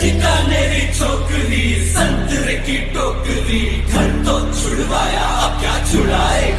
ठिकानेरी छोकरी संतरे की टोकरी घर तो छुड़वाया अब क्या छुड़ाएगा?